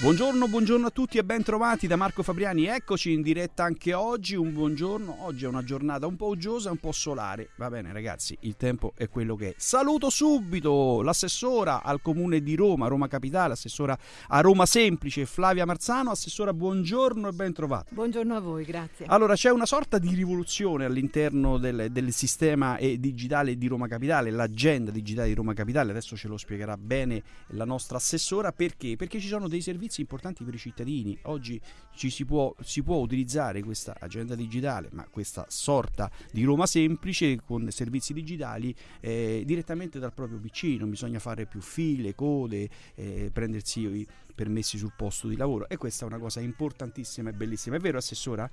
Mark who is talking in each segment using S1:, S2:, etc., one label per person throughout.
S1: Buongiorno, buongiorno a tutti e ben trovati da Marco Fabriani. Eccoci in diretta anche oggi. Un buongiorno. Oggi è una giornata un po' uggiosa, un po' solare. Va bene, ragazzi, il tempo è quello che è. Saluto subito l'assessora al comune di Roma, Roma Capitale, assessora a Roma Semplice, Flavia Marzano. Assessora, buongiorno e ben trovata.
S2: Buongiorno a voi, grazie.
S1: Allora, c'è una sorta di rivoluzione all'interno del, del sistema digitale di Roma Capitale, l'agenda digitale di Roma Capitale. Adesso ce lo spiegherà bene la nostra assessora. Perché? Perché ci sono dei servizi servizi importanti per i cittadini. Oggi ci si può, si può utilizzare questa agenda digitale, ma questa sorta di Roma semplice con servizi digitali eh, direttamente dal proprio PC, non bisogna fare più file, code, eh, prendersi i permessi sul posto di lavoro e questa è una cosa importantissima e bellissima. È vero, Assessora?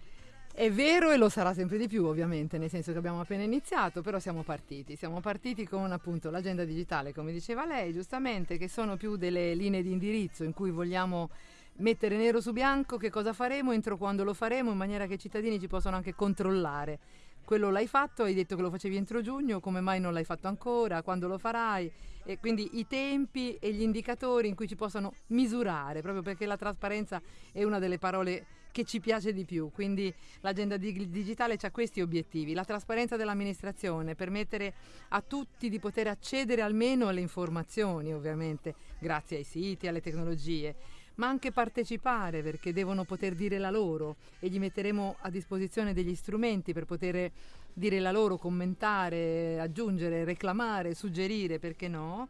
S2: È vero e lo sarà sempre di più ovviamente, nel senso che abbiamo appena iniziato, però siamo partiti. Siamo partiti con appunto l'agenda digitale, come diceva lei giustamente, che sono più delle linee di indirizzo in cui vogliamo mettere nero su bianco che cosa faremo, entro quando lo faremo, in maniera che i cittadini ci possano anche controllare. Quello l'hai fatto, hai detto che lo facevi entro giugno, come mai non l'hai fatto ancora, quando lo farai? E quindi i tempi e gli indicatori in cui ci possano misurare, proprio perché la trasparenza è una delle parole che ci piace di più. Quindi l'agenda digitale ha questi obiettivi, la trasparenza dell'amministrazione, permettere a tutti di poter accedere almeno alle informazioni, ovviamente, grazie ai siti, alle tecnologie ma anche partecipare perché devono poter dire la loro e gli metteremo a disposizione degli strumenti per poter dire la loro, commentare, aggiungere, reclamare, suggerire, perché no?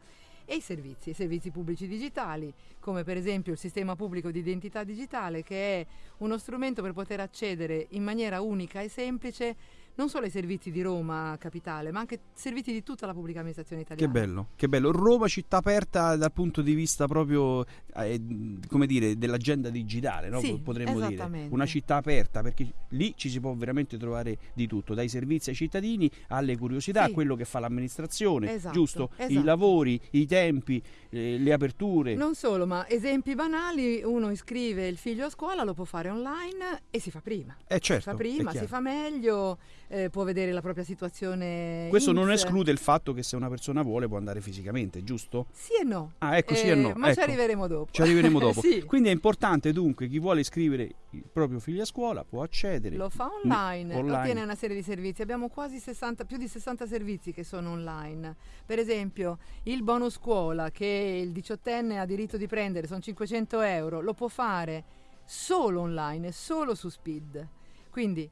S2: E i servizi, i servizi pubblici digitali, come per esempio il sistema pubblico di identità digitale, che è uno strumento per poter accedere in maniera unica e semplice non solo ai servizi di Roma capitale, ma anche servizi di tutta la pubblica amministrazione italiana.
S1: Che bello, che bello. Roma città aperta dal punto di vista proprio, eh, come dire, dell'agenda digitale, no?
S2: sì,
S1: potremmo dire. Una città aperta, perché lì ci si può veramente trovare di tutto, dai servizi ai cittadini alle curiosità, sì. a quello che fa l'amministrazione,
S2: esatto,
S1: giusto?
S2: Esatto.
S1: I lavori, i tempi, eh, le aperture.
S2: Non solo, ma esempi banali, uno iscrive il figlio a scuola, lo può fare online e si fa prima.
S1: Eh certo,
S2: si fa prima, si fa meglio eh, può vedere la propria situazione.
S1: Questo
S2: INPS.
S1: non esclude il fatto che se una persona vuole può andare fisicamente, giusto?
S2: Sì e no.
S1: Ah, ecco, sì e no.
S2: Eh, ma
S1: ecco.
S2: ci arriveremo dopo.
S1: Ci arriveremo dopo.
S2: sì.
S1: Quindi è importante dunque chi vuole iscrivere il proprio figlio a scuola può accedere.
S2: Lo fa online,
S1: online.
S2: ottiene una serie di servizi. Abbiamo quasi 60, più di 60 servizi che sono online. Per esempio il bonus scuola che il diciottenne ha diritto di prendere, sono 500 euro, lo può fare solo online, solo su Speed. Quindi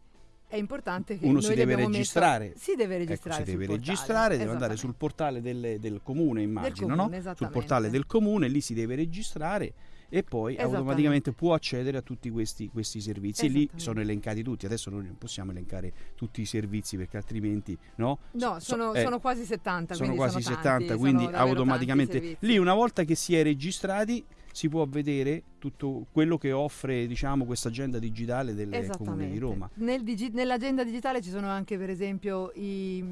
S2: è importante che
S1: uno si deve registrare.
S2: Messo, si deve registrare.
S1: Ecco, si deve registrare, deve andare sul portale del, del comune, immagino,
S2: del comune,
S1: no? Sul portale del comune, lì si deve registrare e poi automaticamente può accedere a tutti questi, questi servizi. E lì sono elencati tutti. Adesso noi non possiamo elencare tutti i servizi perché altrimenti no?
S2: No sono,
S1: eh,
S2: sono quasi 70
S1: sono quasi
S2: sono
S1: 70
S2: tanti,
S1: quindi automaticamente lì una volta che si è registrati si può vedere tutto quello che offre diciamo, questa agenda digitale del Comune di Roma.
S2: Nel digi- nell'agenda digitale ci sono anche per esempio i,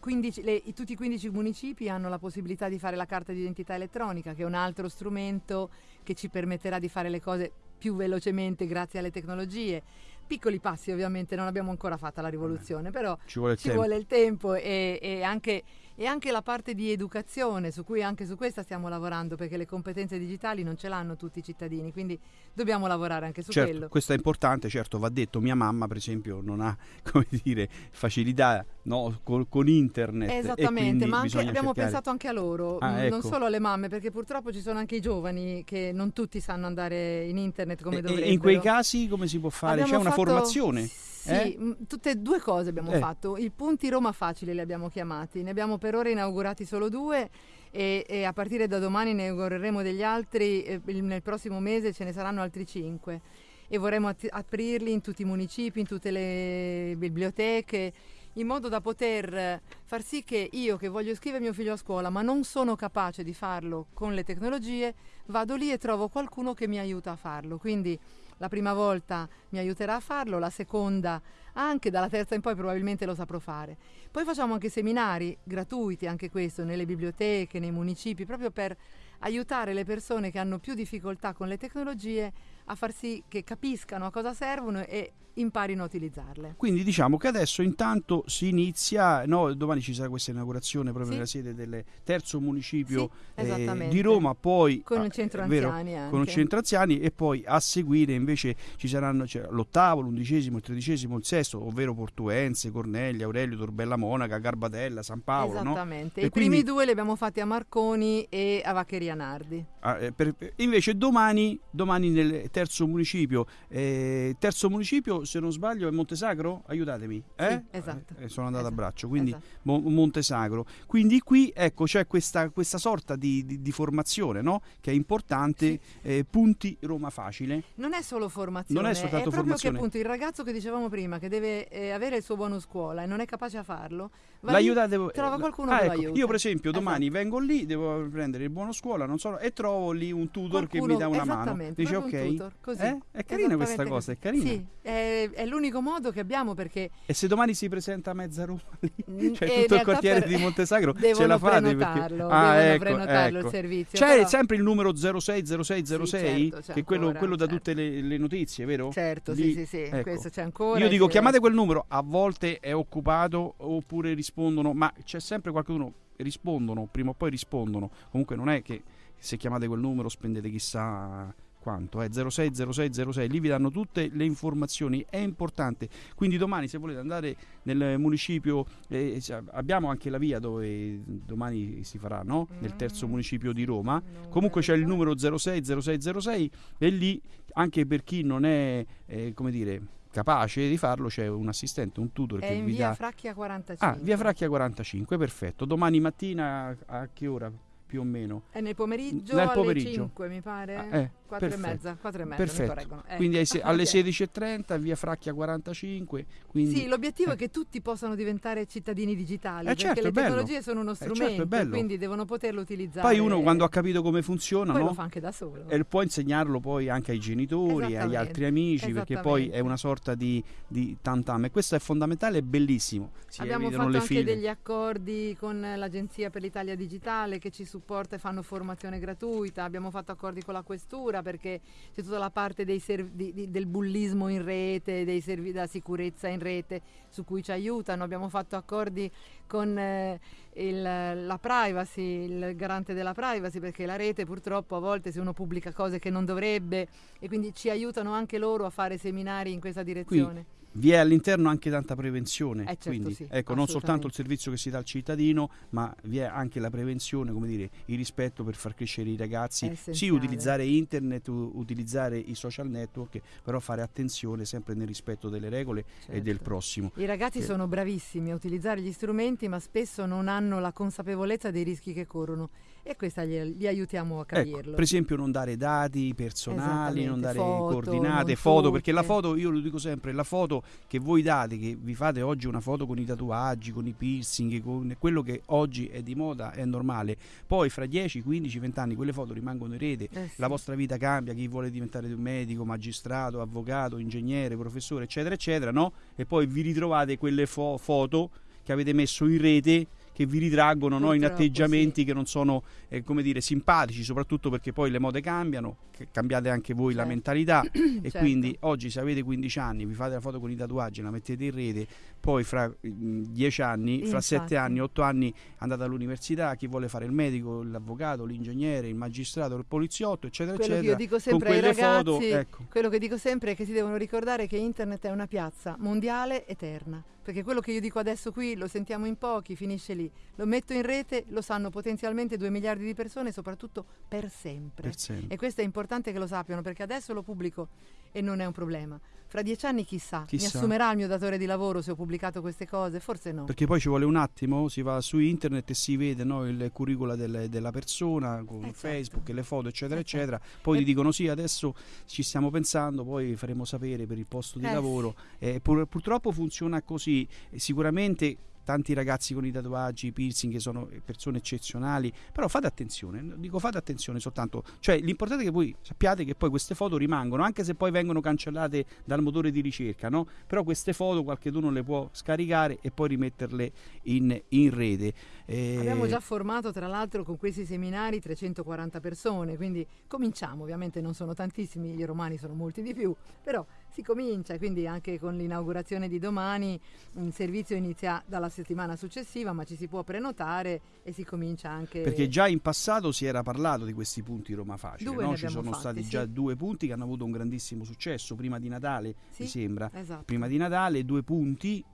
S2: 15, le, i, tutti i 15 municipi hanno la possibilità di fare la carta d'identità elettronica, che è un altro strumento che ci permetterà di fare le cose più velocemente grazie alle tecnologie. Piccoli passi ovviamente, non abbiamo ancora fatta la rivoluzione, però
S1: ci vuole il
S2: ci
S1: tempo,
S2: vuole il tempo e, e anche e anche la parte di educazione, su cui anche su questa stiamo lavorando, perché le competenze digitali non ce l'hanno tutti i cittadini, quindi dobbiamo lavorare anche su
S1: certo,
S2: quello.
S1: Questo è importante, certo, va detto, mia mamma per esempio non ha, come dire, facilità no, con, con, internet.
S2: Esattamente, ma
S1: anche,
S2: abbiamo
S1: cercare...
S2: pensato anche a loro,
S1: ah,
S2: non
S1: ecco.
S2: solo alle mamme, perché purtroppo ci sono anche i giovani che non tutti sanno andare in internet come
S1: e,
S2: dovrebbero.
S1: E in quei casi come si può fare?
S2: Abbiamo
S1: C'è una
S2: fatto...
S1: formazione?
S2: Sì,
S1: eh?
S2: tutte e due cose abbiamo
S1: eh.
S2: fatto. I punti Roma Facile li abbiamo chiamati, ne abbiamo per ora inaugurati solo due e, e a partire da domani ne inaugureremo degli altri, e nel prossimo mese ce ne saranno altri cinque e vorremmo att- aprirli in tutti i municipi, in tutte le biblioteche, in modo da poter far sì che io che voglio iscrivere mio figlio a scuola ma non sono capace di farlo con le tecnologie, vado lì e trovo qualcuno che mi aiuta a farlo. Quindi la prima volta mi aiuterà a farlo, la seconda anche, dalla terza in poi probabilmente lo saprò fare. Poi facciamo anche seminari gratuiti, anche questo, nelle biblioteche, nei municipi, proprio per aiutare le persone che hanno più difficoltà con le tecnologie a far sì che capiscano a cosa servono e imparino a utilizzarle.
S1: Quindi diciamo che adesso intanto si inizia, no, domani ci sarà questa inaugurazione proprio sì. nella sede del terzo municipio sì, eh, di Roma, poi
S2: con un centro anziani
S1: vero, con un centro anziani e poi a seguire invece ci saranno cioè, l'ottavo, l'undicesimo, il tredicesimo, il sesto, ovvero Portuense, Cornelli, Aurelio, Torbella Monaca, Garbatella, San Paolo.
S2: Esattamente,
S1: no?
S2: i quindi, primi due li abbiamo fatti a Marconi e a Vaccheria Nardi.
S1: Ah, eh, per, invece domani, domani nel terzo municipio, eh, terzo municipio se non sbaglio è Montesagro? Aiutatemi. Eh?
S2: Sì, esatto.
S1: Eh, sono andato esatto. a braccio, quindi esatto. Mo- Montesagro. Quindi qui ecco c'è questa, questa sorta di, di, di, formazione no? che è importante, sì. eh, punti Roma facile.
S2: Non è solo formazione,
S1: non è soltanto
S2: è proprio
S1: formazione.
S2: che appunto il ragazzo che dicevamo prima che deve eh, avere il suo buono scuola e non è capace a farlo,
S1: L'aiutate voi.
S2: Trova qualcuno
S1: ah,
S2: che
S1: ecco,
S2: lo aiuta.
S1: Io per esempio domani esatto. vengo lì, devo prendere il buono scuola, non so, e trovo lì un tutor
S2: qualcuno,
S1: che mi dà una
S2: mano.
S1: Dice ok.
S2: Tutor,
S1: eh? È carina questa cosa, è carina.
S2: Sì, è, è l'unico modo che abbiamo perché...
S1: E se domani si presenta a mezza Roma lì, cioè tutto il quartiere per... di Montesagro, ce la fate?
S2: Perché... ah, ecco, prenotarlo
S1: ecco.
S2: il servizio.
S1: C'è
S2: però...
S1: sempre il numero 060606, sì,
S2: certo,
S1: che è quello,
S2: ancora,
S1: quello da
S2: certo.
S1: tutte le, le, notizie, vero?
S2: Certo,
S1: lì,
S2: sì, sì, sì,
S1: ecco.
S2: questo c'è ancora.
S1: Io dico chiamate quel numero, a volte è occupato oppure rispondono, ma c'è sempre qualcuno rispondono, prima o poi rispondono. Comunque non è che se chiamate quel numero spendete chissà quanto, eh, 060606, lì vi danno tutte le informazioni, è importante. Quindi domani se volete andare nel municipio, eh, abbiamo anche la via dove domani si farà, no? nel terzo municipio di Roma. Comunque c'è il numero 060606 e lì anche per chi non è, eh, come dire, capace di farlo c'è un assistente, un tutor
S2: è
S1: che vi
S2: via
S1: dà
S2: Fracchia 45.
S1: Ah, via Fracchia 45, perfetto. Domani mattina a che ora più o meno?
S2: È nel pomeriggio
S1: nel
S2: alle
S1: pomeriggio.
S2: 5 mi pare.
S1: Ah, eh,
S2: 4
S1: perfetto.
S2: e mezza, 4 e mezza
S1: Perfetto.
S2: Eh.
S1: Quindi se, alle
S2: okay.
S1: 16.30 via Fracchia 45. Quindi,
S2: sì, l'obiettivo
S1: eh.
S2: è che tutti possano diventare cittadini digitali,
S1: Eh,
S2: perché
S1: certo,
S2: le
S1: è bello.
S2: tecnologie sono uno
S1: Eh, certo, è
S2: strumento,
S1: bello.
S2: quindi devono poterlo utilizzare.
S1: Poi uno quando ha capito come funziona, no?
S2: lo fa anche da solo.
S1: E può insegnarlo poi anche ai genitori, agli altri amici, perché poi è una sorta di, di tantam. E questo è fondamentale e bellissimo. Si
S2: Abbiamo fatto anche
S1: file.
S2: degli accordi con l'Agenzia per l'Italia Digitale che ci supporta e fanno formazione gratuita, abbiamo fatto accordi con la Questura perché c'è tutta la parte dei serv- di- di- del bullismo in rete, dei servi- della sicurezza in rete su cui ci aiutano, abbiamo fatto accordi con eh, il- la privacy, il garante della privacy perché la rete purtroppo a volte se uno pubblica cose che non dovrebbe e quindi ci aiutano anche loro a fare seminari in questa direzione.
S1: Vi è all'interno anche tanta prevenzione,
S2: Eh, certo,
S1: quindi
S2: sì,
S1: ecco, non soltanto il servizio che si dà al cittadino, ma vi è anche la prevenzione, come dire, il rispetto per far crescere i ragazzi, sì, utilizzare internet, u- utilizzare i social network, però fare attenzione sempre nel rispetto delle regole e del
S2: Certo.
S1: prossimo.
S2: I ragazzi
S1: Che-
S2: sono bravissimi a utilizzare gli strumenti, ma spesso non hanno la consapevolezza dei rischi che corrono e questa li, li aiutiamo a
S1: Ecco,
S2: capirlo.
S1: per esempio non dare dati personali, non dare
S2: foto,
S1: coordinate,
S2: non
S1: foto, perché la foto, io lo dico sempre, la foto che voi date, che vi fate oggi una foto con i tatuaggi, con i piercing, con quello che oggi è di moda, è normale, poi fra 10, 15, 20 anni quelle foto rimangono in rete,
S2: Eh sì.
S1: la vostra vita cambia, chi vuole diventare un medico, magistrato, avvocato, ingegnere, professore, eccetera, eccetera, no? E poi vi ritrovate quelle fo- foto che avete messo in rete che vi ritraggono no, in atteggiamenti che non sono eh, come dire simpatici soprattutto perché poi le mode cambiano cambiate anche voi la
S2: Certo.
S1: mentalità e
S2: Certo.
S1: quindi oggi se avete 15 anni vi fate la foto con i tatuaggi la mettete in rete poi fra mm, 10 anni fra
S2: Infatti.
S1: 7 anni 8 anni andate all'università chi vuole fare il medico l'avvocato l'ingegnere il magistrato il poliziotto eccetera
S2: Quello che io
S1: eccetera
S2: dico sempre ai ragazzi,
S1: foto, ecco.
S2: quello che dico sempre è che si devono ricordare che internet è una piazza mondiale eterna. Perché quello che io dico adesso qui lo sentiamo in pochi, finisce lì. Lo metto in rete, lo sanno potenzialmente 2 miliardi di persone, soprattutto per sempre.
S1: per sempre.
S2: E questo è importante che lo sappiano perché adesso lo pubblico e non è un problema. Fra dieci anni chissà,
S1: Chissà.
S2: mi assumerà il mio datore di lavoro se ho pubblicato queste cose? Forse no.
S1: Perché poi ci vuole un attimo, si va su internet e si vede no, il curricula del- della persona con
S2: Eh, certo.
S1: Facebook, le foto, eccetera,
S2: Eh, certo.
S1: eccetera. Poi
S2: E-
S1: ti dicono sì, adesso ci stiamo pensando, poi faremo sapere per il posto di
S2: Eh,
S1: lavoro. Eh, pur- purtroppo funziona così. Sicuramente tanti ragazzi con i tatuaggi, i piercing che sono persone eccezionali, però fate attenzione, dico fate attenzione soltanto, cioè l'importante è che voi sappiate che poi queste foto rimangono, anche se poi vengono cancellate dal motore di ricerca, no? Però queste foto qualcuno le può scaricare e poi rimetterle in, in rete.
S2: Eh... Abbiamo già formato tra l'altro con questi seminari 340 persone, quindi cominciamo, ovviamente non sono tantissimi, i romani sono molti di più, però si comincia, quindi anche con l'inaugurazione di domani il servizio inizia dalla settimana successiva, ma ci si può prenotare e si comincia anche...
S1: Perché già in passato si era parlato di questi punti Roma Facile, no? ci sono
S2: fatti,
S1: stati
S2: sì.
S1: già due punti che hanno avuto un grandissimo successo, prima di Natale
S2: sì,
S1: mi sembra,
S2: esatto.
S1: prima di Natale due punti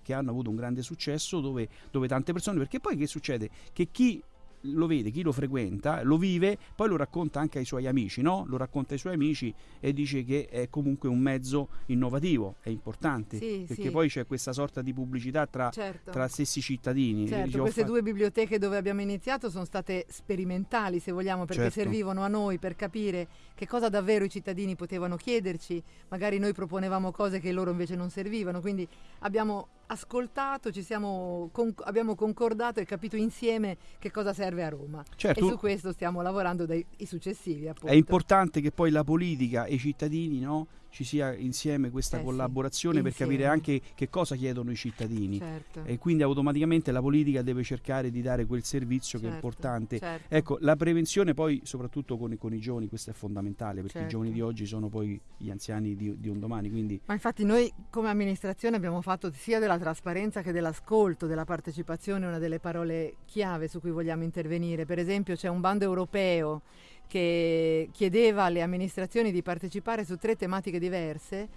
S1: che hanno avuto un grande successo dove, dove tante persone, perché poi che succede? Che chi lo vede, chi lo frequenta, lo vive, poi lo racconta anche ai suoi amici, no? Lo racconta ai suoi amici e dice che è comunque un mezzo innovativo, è importante,
S2: sì,
S1: perché
S2: sì.
S1: poi c'è questa sorta di pubblicità tra,
S2: certo.
S1: tra stessi cittadini.
S2: Certo,
S1: Dice,
S2: queste
S1: fa...
S2: due biblioteche dove abbiamo iniziato sono state sperimentali, se vogliamo, perché
S1: certo.
S2: servivano a noi per capire che cosa davvero i cittadini potevano chiederci, magari noi proponevamo cose che loro invece non servivano, quindi abbiamo ascoltato, ci siamo, con, abbiamo concordato e capito insieme che cosa serve a Roma.
S1: Certo.
S2: E su questo stiamo lavorando dai i successivi. Appunto.
S1: È importante che poi la politica e i cittadini no, ci sia insieme questa
S2: Eh sì,
S1: collaborazione per
S2: insieme.
S1: capire anche che cosa chiedono i cittadini.
S2: Certo.
S1: E quindi automaticamente la politica deve cercare di dare quel servizio che è
S2: Certo,
S1: importante.
S2: certo.
S1: Ecco, la prevenzione poi, soprattutto con, i- con i giovani, questo è fondamentale perché i
S2: Certo.
S1: giovani di oggi sono poi gli anziani di, di un domani. Quindi
S2: Ma infatti noi come amministrazione abbiamo fatto sia della trasparenza che dell'ascolto, della partecipazione, una delle parole chiave su cui vogliamo intervenire. Per esempio c'è un bando europeo che chiedeva alle amministrazioni di partecipare su tre tematiche diverse.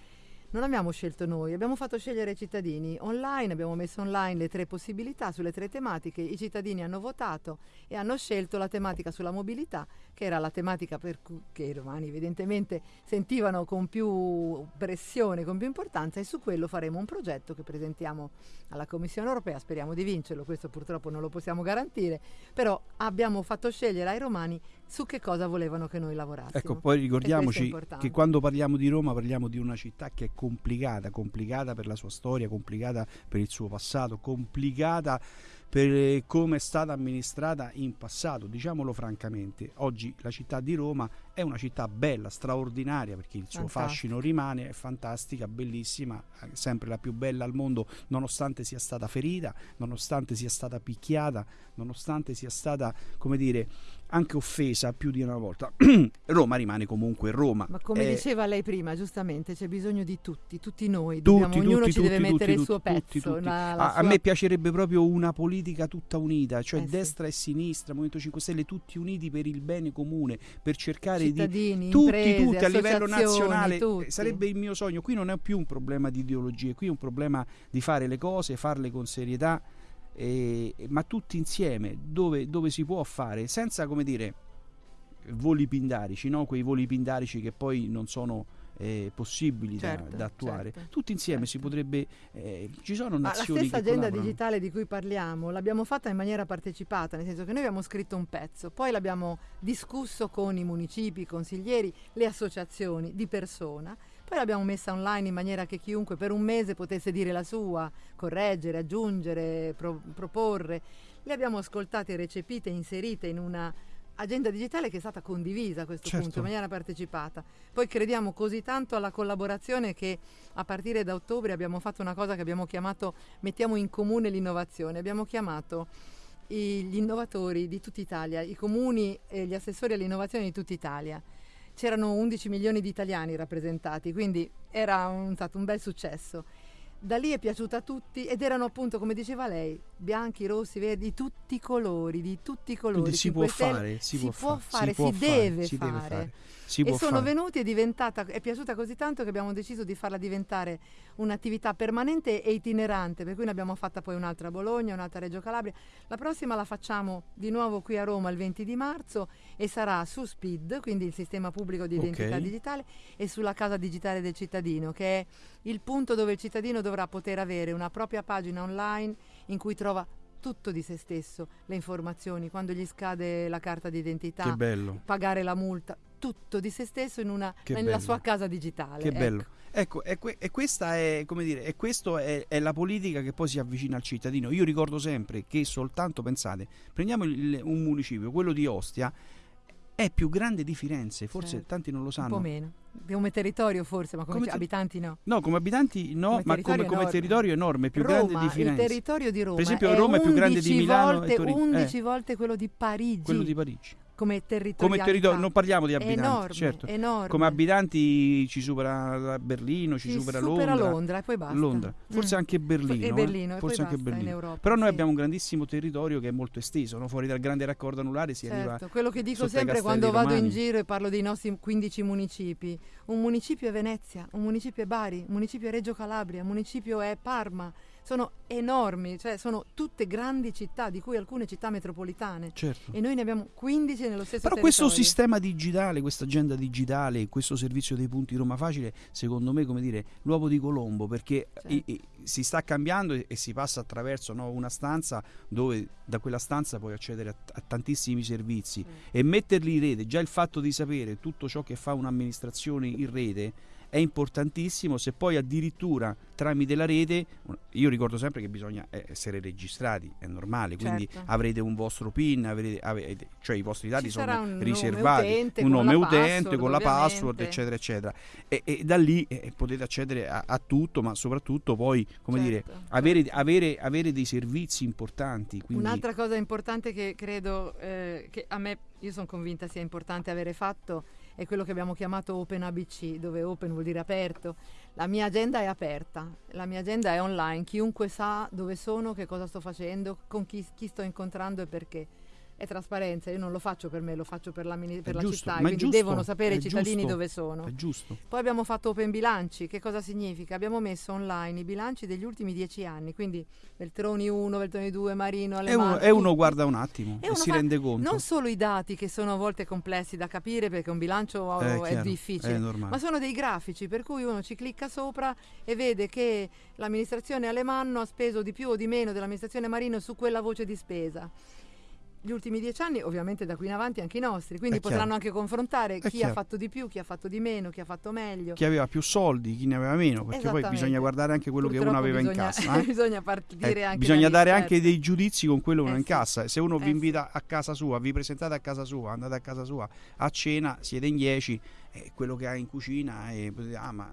S2: Non abbiamo scelto noi, abbiamo fatto scegliere ai cittadini. Online, abbiamo messo online le tre possibilità sulle tre tematiche, i cittadini hanno votato e hanno scelto la tematica sulla mobilità, che era la tematica per cui i romani evidentemente sentivano con più pressione, con più importanza e su quello faremo un progetto che presentiamo alla Commissione europea, speriamo di vincerlo, questo purtroppo non lo possiamo garantire, però abbiamo fatto scegliere ai romani su che cosa volevano che noi lavorassimo.
S1: ecco, poi ricordiamoci che quando parliamo di Roma parliamo di una città che è complicata, complicata per la sua storia, complicata per il suo passato, complicata per eh, come è stata amministrata in passato, diciamolo francamente. Oggi la città di Roma è una città bella, straordinaria perché il suo
S2: Fantastica.
S1: fascino rimane, è fantastica, bellissima, eh, sempre la più bella al mondo, nonostante sia stata ferita, nonostante sia stata picchiata, nonostante sia stata, come dire, anche offesa più di una volta. Roma rimane comunque Roma.
S2: Ma come
S1: Eh,
S2: diceva lei prima, giustamente c'è bisogno di tutti, tutti noi,
S1: tutti,
S2: dobbiamo- ognuno
S1: tutti,
S2: ci deve
S1: tutti,
S2: mettere
S1: tutti,
S2: il suo
S1: tutti,
S2: pezzo.
S1: tutti.
S2: la- la
S1: a, a
S2: sua-
S1: me piacerebbe proprio una politica tutta unita, cioè
S2: Eh sì.
S1: destra e sinistra, Movimento 5 Stelle, tutti uniti per il bene comune, per cercare di
S2: cittadini,
S1: tutti,
S2: imprese,
S1: tutti a livello nazionale.
S2: tutti.
S1: eh, Sarebbe il mio sogno. Qui non è più un problema di ideologie, qui è un problema di fare le cose, farle con serietà, eh, ma tutti insieme, dove, dove si può fare, senza come dire voli pindarici, no? quei voli pindarici che poi non sono eh, possibili da-
S2: Certo,
S1: da, attuare.
S2: certo,
S1: Tutti insieme si
S2: certo.
S1: potrebbe. eh, ci sono
S2: Ma la
S1: nazioni
S2: stessa agenda digitale di cui parliamo l'abbiamo fatta in maniera partecipata, nel senso che noi abbiamo scritto un pezzo, poi l'abbiamo discusso con i municipi, i consiglieri, le associazioni di persona, poi l'abbiamo messa online in maniera che chiunque per un mese potesse dire la sua, correggere, aggiungere, pro- proporre. Le abbiamo ascoltate, recepite, inserite in una agenda digitale che è stata condivisa a questo
S1: Certo.
S2: punto in maniera partecipata. Poi crediamo così tanto alla collaborazione che a partire da ottobre abbiamo fatto una cosa che abbiamo chiamato mettiamo in comune l'innovazione. Abbiamo chiamato i- gli innovatori di tutta Italia, i comuni e gli assessori all'innovazione di tutta Italia. C'erano 11 milioni di italiani rappresentati, quindi era un- stato un bel successo. Da lì è piaciuta a tutti ed erano appunto, come diceva lei, bianchi, rossi, verdi, di tutti i colori, di tutti i colori.
S1: Quindi si può
S2: 5 Stelle-
S1: fare, si,
S2: si
S1: può,
S2: può
S1: fa-
S2: fare,
S1: può
S2: si deve
S1: si deve
S2: fare.
S1: fare. Si
S2: e sono
S1: fare.
S2: venuti è diventata, è piaciuta così tanto che abbiamo deciso di farla diventare un'attività permanente e itinerante, per cui ne abbiamo fatta poi un'altra a Bologna, un'altra a Reggio Calabria. La prossima la facciamo di nuovo qui a Roma il 20 di marzo e sarà su SPID, quindi il sistema pubblico di identità
S1: Ok.
S2: digitale, e sulla casa digitale del cittadino, che è il punto dove il cittadino dovrà poter avere una propria pagina online in cui trova tutto di se stesso, le informazioni, quando gli scade la carta d'identità, pagare la multa, tutto di se stesso in una, nella sua casa digitale.
S1: Che
S2: ecco.
S1: bello. Ecco, e, que- e questa è, come dire, e questo è, è, la politica che poi si avvicina al cittadino. Io ricordo sempre che soltanto, pensate, prendiamo il, un municipio, quello di Ostia, è più grande di Firenze, forse certo. tanti non lo sanno.
S2: Un po' meno. Come territorio forse, ma come, come ter- abitanti no.
S1: No, come abitanti no, come ma come, come, territorio enorme, più Roma, grande di Firenze.
S2: Il territorio di Roma.
S1: Per esempio Roma è più grande di Milano
S2: volte,
S1: e Torino.
S2: 11 eh. volte quello di Parigi.
S1: Quello di Parigi
S2: come territorio.
S1: Come territorio, non parliamo di abitanti,
S2: enorme,
S1: certo.
S2: Enorme.
S1: Come abitanti ci supera Berlino, ci, ci supera,
S2: supera
S1: Londra.
S2: Londra e poi basta.
S1: Londra. Forse mm. anche Berlino. E
S2: Berlino,
S1: eh?
S2: e
S1: Forse anche
S2: Berlino.
S1: Europa, Però noi sì. abbiamo un grandissimo territorio che è molto esteso, no? fuori dal grande raccordo anulare si
S2: certo.
S1: arriva.
S2: Quello che dico sempre quando vado in giro e parlo dei nostri 15 municipi. Un municipio è Venezia, un municipio è Bari, un municipio è Reggio Calabria, un municipio è Parma sono enormi, cioè sono tutte grandi città, di cui alcune città metropolitane.
S1: Certo.
S2: E noi ne abbiamo 15 nello stesso
S1: Però
S2: territorio.
S1: questo sistema digitale, questa agenda digitale, questo servizio dei punti Roma Facile, secondo me, come dire, l'uovo di Colombo, perché certo. i, i, si sta cambiando e, e si passa attraverso no, una stanza dove da quella stanza puoi accedere a, a tantissimi servizi mm. e metterli in rete, già il fatto di sapere tutto ciò che fa un'amministrazione in rete è importantissimo se poi addirittura tramite la rete, io ricordo sempre che bisogna eh, essere registrati, è normale, quindi certo. avrete un vostro PIN, avrete, avete, cioè i vostri dati
S2: Ci
S1: sono
S2: un
S1: riservati,
S2: nome utente,
S1: un nome
S2: con
S1: utente
S2: password,
S1: con la password, eccetera, eccetera. E, e da lì eh, potete accedere a, a, tutto, ma soprattutto poi, come certo, dire, avere, avere, avere, dei servizi importanti. Quindi...
S2: Un'altra cosa importante che credo eh, che a me, io sono convinta sia importante avere fatto è quello che abbiamo chiamato Open ABC, dove open vuol dire aperto. La mia agenda è aperta, la mia agenda è online, chiunque sa dove sono, che cosa sto facendo, con chi, chi sto incontrando e perché è trasparenza, io non lo faccio per me, lo faccio per la, per la
S1: giusto,
S2: città, quindi
S1: giusto,
S2: devono sapere i cittadini
S1: giusto,
S2: dove sono.
S1: È giusto.
S2: Poi abbiamo fatto open bilanci, che cosa significa? Abbiamo messo online i bilanci degli ultimi dieci anni, quindi Veltroni 1, Veltroni 2, Marino, Alemanno.
S1: E uno, e uno guarda un attimo e, e si rende conto.
S2: Non solo i dati che sono a volte complessi da capire perché un bilancio
S1: è,
S2: è
S1: chiaro,
S2: difficile,
S1: è
S2: ma sono dei grafici per cui uno ci clicca sopra e vede che l'amministrazione Alemanno ha speso di più o di meno dell'amministrazione Marino su quella voce di spesa gli ultimi dieci anni, ovviamente da qui in avanti anche i nostri, quindi
S1: È
S2: potranno
S1: chiaro.
S2: anche confrontare
S1: È
S2: chi
S1: chiaro.
S2: ha fatto di più, chi ha fatto di meno, chi ha fatto meglio.
S1: Chi aveva più soldi, chi ne aveva meno, perché poi bisogna guardare anche quello che
S2: Purtroppo
S1: uno aveva in
S2: bisogna-
S1: cassa. eh?
S2: bisogna partire
S1: Eh,
S2: anche
S1: bisogna dare
S2: certo.
S1: anche dei giudizi con quello che uno
S2: Eh
S1: in
S2: sì.
S1: cassa. Se uno
S2: Eh
S1: vi
S2: sì.
S1: invita a casa sua, vi presentate a casa sua, andate a casa sua a cena, siete in 10, e quello che ha in cucina e ah ma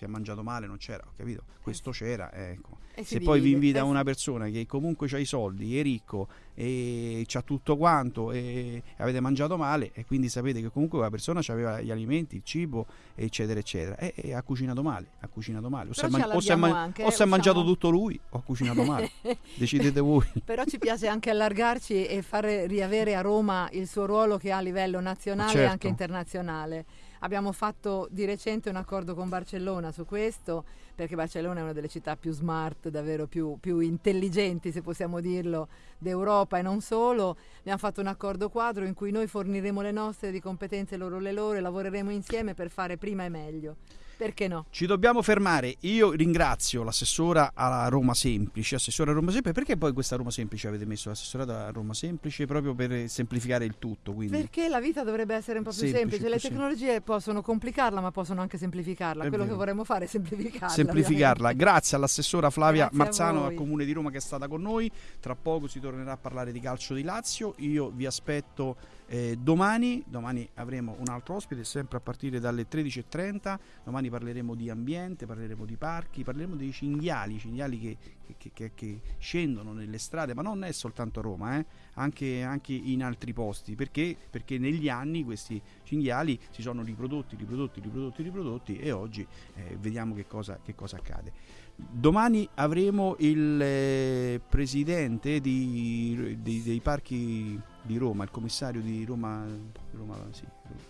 S1: si è mangiato male, non c'era, ho capito? Questo c'era, ecco.
S2: E
S1: Se poi vi
S2: divide.
S1: invita
S2: Eh
S1: una persona che comunque ha i soldi, è ricco e c'ha tutto quanto e avete mangiato male e quindi sapete che comunque quella persona aveva gli alimenti, il cibo, eccetera, eccetera. E, e ha cucinato male, ha cucinato male. O si
S2: Però
S1: è,
S2: ci
S1: man- o è man-
S2: anche,
S1: o è
S2: eh,
S1: mangiato tutto lui o ha cucinato male. Decidete voi.
S2: Però ci piace anche allargarci e far riavere a Roma il suo ruolo che ha a livello nazionale e
S1: Certo.
S2: anche internazionale. Abbiamo fatto di recente un accordo con Barcellona su questo, perché Barcellona è una delle città più smart, davvero più, più intelligenti, se possiamo dirlo, d'Europa e non solo. Abbiamo fatto un accordo quadro in cui noi forniremo le nostre di competenze, loro le loro, e lavoreremo insieme per fare prima e meglio. Perché no?
S1: Ci dobbiamo fermare. Io ringrazio l'assessora a Roma Semplice. Assessora a Roma Semplice, perché poi questa Roma Semplice avete messo l'assessorata a Roma Semplice proprio per semplificare il tutto? Quindi.
S2: Perché la vita dovrebbe essere un po' più
S1: Semplice,
S2: semplice. Le tecnologie possono complicarla, ma possono anche semplificarla.
S1: È
S2: Quello
S1: vero.
S2: che vorremmo fare è semplificarla.
S1: semplificarla.
S2: ovviamente.
S1: Grazie all'assessora Flavia
S2: Grazie
S1: Marzano al Comune di Roma che è stata con noi. Tra poco si tornerà a parlare di calcio di Lazio. Io vi aspetto eh, domani. Domani avremo un altro ospite, sempre a partire dalle 13.30. Domani parleremo di ambiente, parleremo di parchi, parleremo dei cinghiali, cinghiali che, che- che- che scendono nelle strade, ma non è soltanto a Roma, eh, anche, anche in altri posti. Perché? Perché negli anni questi cinghiali si sono riprodotti, riprodotti, riprodotti, riprodotti e oggi eh, vediamo che cosa, che cosa accade. Domani avremo il eh, presidente di- di- dei parchi di Roma, il commissario di Roma, Roma sì,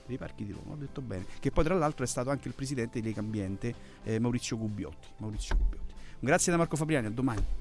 S1: dei parchi di Roma, ho detto bene, che poi tra l'altro è stato anche il presidente di Lega Ambiente, eh, Maurizio Gubbiotti. Maurizio Gubbiotti. Grazie da Marco Fabriani, a domani.